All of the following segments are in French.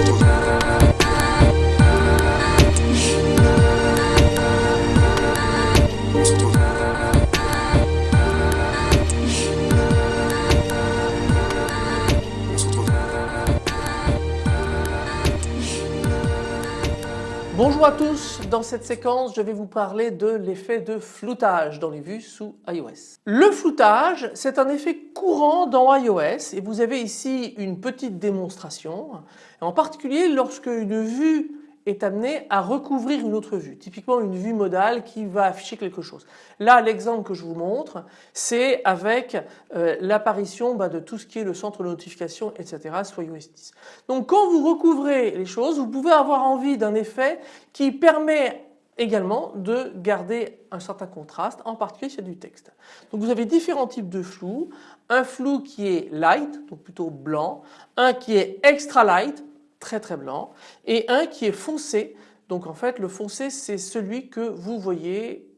Ooh. Bonjour à tous, dans cette séquence je vais vous parler de l'effet de floutage dans les vues sous iOS. Le floutage c'est un effet courant dans iOS et vous avez ici une petite démonstration en particulier lorsque une vue est amené à recouvrir une autre vue, typiquement une vue modale qui va afficher quelque chose. Là l'exemple que je vous montre c'est avec euh, l'apparition bah, de tout ce qui est le centre de notification etc. soit iOS 10. Donc quand vous recouvrez les choses vous pouvez avoir envie d'un effet qui permet également de garder un certain contraste, en particulier sur du texte. Donc vous avez différents types de flou, un flou qui est light, donc plutôt blanc, un qui est extra light, très très blanc et un qui est foncé. Donc en fait le foncé c'est celui que vous voyez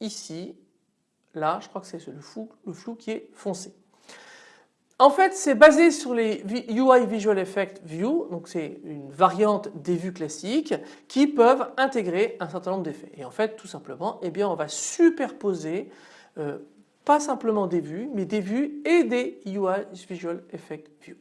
ici, là je crois que c'est le flou, qui est foncé. En fait c'est basé sur les UI Visual Effect View, donc c'est une variante des vues classiques qui peuvent intégrer un certain nombre d'effets. Et en fait tout simplement eh bien on va superposer euh, pas simplement des vues mais des vues et des UI Visual Effect View.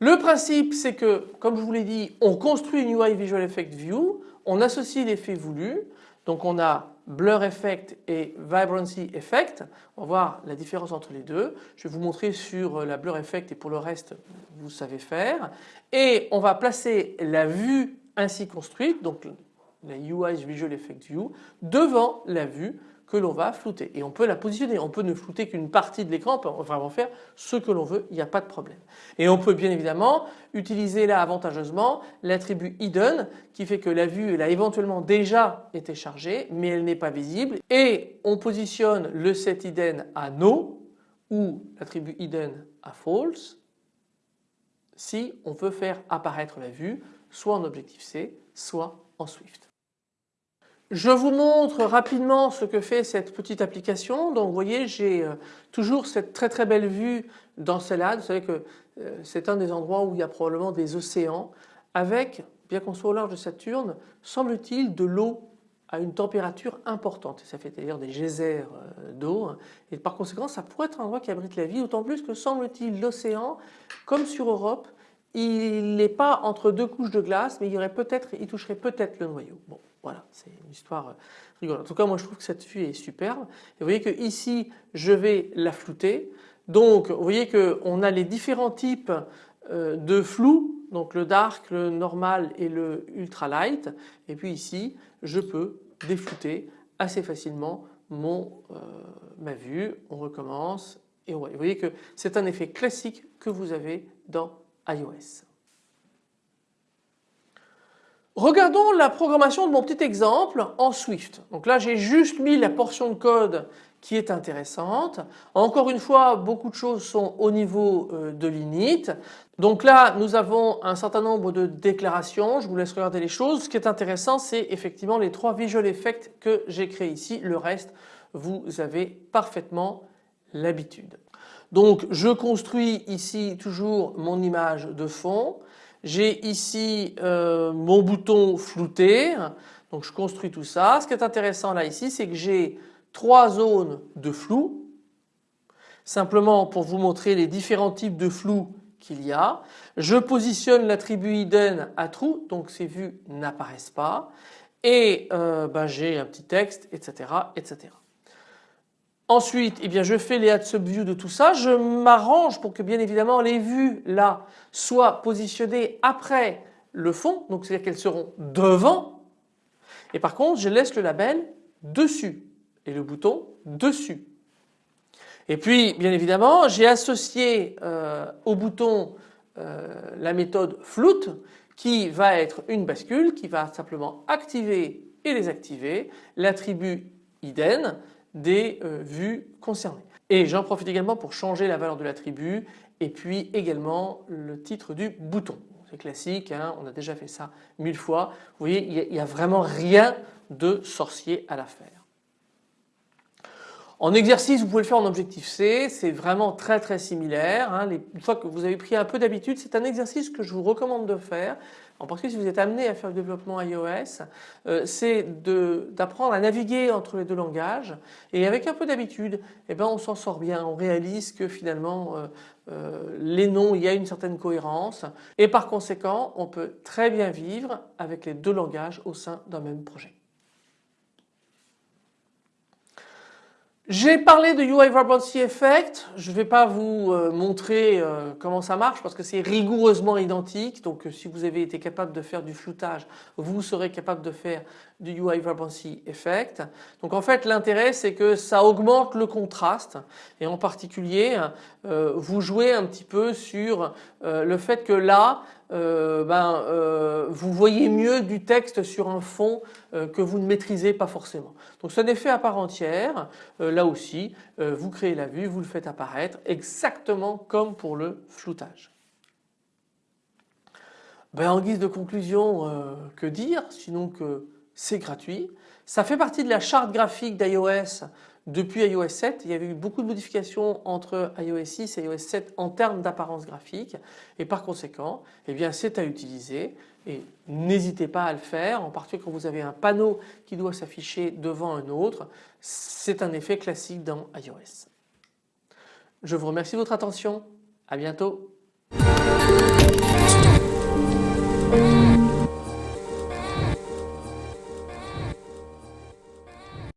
Le principe c'est que comme je vous l'ai dit on construit une UI Visual Effect View, on associe l'effet voulu donc on a Blur Effect et Vibrancy Effect. On va voir la différence entre les deux. Je vais vous montrer sur la Blur Effect et pour le reste vous savez faire. Et on va placer la vue ainsi construite donc la UI Visual Effect View devant la vue que l'on va flouter et on peut la positionner. On peut ne flouter qu'une partie de l'écran, on peut vraiment faire ce que l'on veut, il n'y a pas de problème. Et on peut bien évidemment utiliser là avantageusement l'attribut hidden qui fait que la vue elle a éventuellement déjà été chargée mais elle n'est pas visible et on positionne le set hidden à no ou l'attribut hidden à false si on veut faire apparaître la vue soit en Objective-C soit en Swift. Je vous montre rapidement ce que fait cette petite application. Donc vous voyez j'ai euh, toujours cette très très belle vue celle-là. Vous savez que euh, c'est un des endroits où il y a probablement des océans avec, bien qu'on soit au large de Saturne, semble-t-il de l'eau à une température importante. Ça fait d'ailleurs des geysers euh, d'eau et par conséquent ça pourrait être un endroit qui abrite la vie d'autant plus que semble-t-il l'océan comme sur Europe il n'est pas entre deux couches de glace mais il il toucherait peut-être le noyau. Voilà, c'est une histoire euh, rigolote. En tout cas, moi je trouve que cette vue est superbe. Et vous voyez que ici, je vais la flouter. Donc, vous voyez qu'on a les différents types euh, de flou, donc le dark, le normal et le ultra light. Et puis ici, je peux déflouter assez facilement mon, euh, ma vue. On recommence et vous voyez que c'est un effet classique que vous avez dans iOS. Regardons la programmation de mon petit exemple en Swift. Donc là j'ai juste mis la portion de code qui est intéressante. Encore une fois beaucoup de choses sont au niveau euh, de l'init. Donc là nous avons un certain nombre de déclarations, je vous laisse regarder les choses. Ce qui est intéressant c'est effectivement les trois visual effects que j'ai créés ici. Le reste vous avez parfaitement l'habitude. Donc je construis ici toujours mon image de fond. J'ai ici euh, mon bouton flouté, donc je construis tout ça. Ce qui est intéressant là ici, c'est que j'ai trois zones de flou. Simplement pour vous montrer les différents types de flou qu'il y a. Je positionne l'attribut hidden à true, donc ces vues n'apparaissent pas. Et euh, ben, j'ai un petit texte, etc., etc. Ensuite, eh bien, je fais les add subview de tout ça. Je m'arrange pour que bien évidemment les vues là soient positionnées après le fond, donc c'est-à-dire qu'elles seront devant. Et par contre, je laisse le label dessus et le bouton dessus. Et puis, bien évidemment, j'ai associé euh, au bouton euh, la méthode float qui va être une bascule qui va simplement activer et désactiver l'attribut hidden des euh, vues concernées. Et j'en profite également pour changer la valeur de l'attribut et puis également le titre du bouton. C'est classique, hein, on a déjà fait ça mille fois. Vous voyez, il n'y a, vraiment rien de sorcier à la faire. En exercice, vous pouvez le faire en objectif C, c'est vraiment très très similaire. Hein. une fois que vous avez pris un peu d'habitude, c'est un exercice que je vous recommande de faire. En particulier si vous êtes amené à faire le développement iOS, euh, c'est d'apprendre à naviguer entre les deux langages et avec un peu d'habitude, eh ben, on s'en sort bien, on réalise que finalement euh, euh, les noms, il y a une certaine cohérence et par conséquent on peut très bien vivre avec les deux langages au sein d'un même projet. J'ai parlé de UI Vibrancy Effect, je ne vais pas vous euh, montrer euh, comment ça marche parce que c'est rigoureusement identique. Donc euh, si vous avez été capable de faire du floutage vous serez capable de faire du UI Vibrancy Effect. Donc en fait l'intérêt c'est que ça augmente le contraste. Et en particulier vous jouez un petit peu sur le fait que là ben, vous voyez mieux du texte sur un fond que vous ne maîtrisez pas forcément. Donc c'est un effet à part entière là aussi euh, vous créez la vue, vous le faites apparaître exactement comme pour le floutage. Ben, en guise de conclusion, euh, que dire? Sinon que c'est gratuit. Ça fait partie de la charte graphique d'iOS depuis iOS 7. Il y avait eu beaucoup de modifications entre iOS 6 et iOS 7 en termes d'apparence graphique et par conséquent eh bien c'est à utiliser et n'hésitez pas à le faire en particulier quand vous avez un panneau qui doit s'afficher devant un autre. C'est un effet classique dans iOS. Je vous remercie de votre attention. À bientôt.